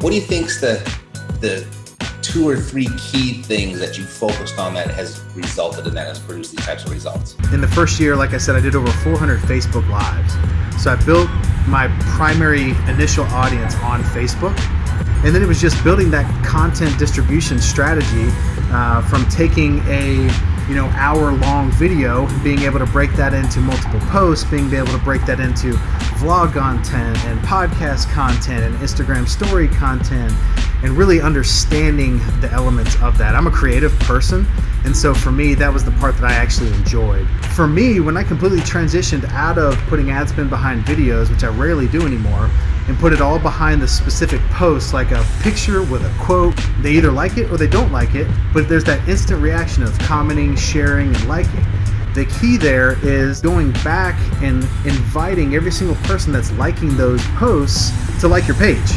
What do you think's the the two or three key things that you focused on that has resulted in that has produced these types of results? In the first year, like I said, I did over 400 Facebook Lives. So I built my primary initial audience on Facebook. And then it was just building that content distribution strategy uh, from taking a you know hour long video being able to break that into multiple posts being able to break that into vlog content and podcast content and instagram story content and really understanding the elements of that i'm a creative person and so for me that was the part that i actually enjoyed for me when i completely transitioned out of putting ad spend behind videos which i rarely do anymore and put it all behind the specific post like a picture with a quote. They either like it or they don't like it, but there's that instant reaction of commenting, sharing, and liking. The key there is going back and inviting every single person that's liking those posts to like your page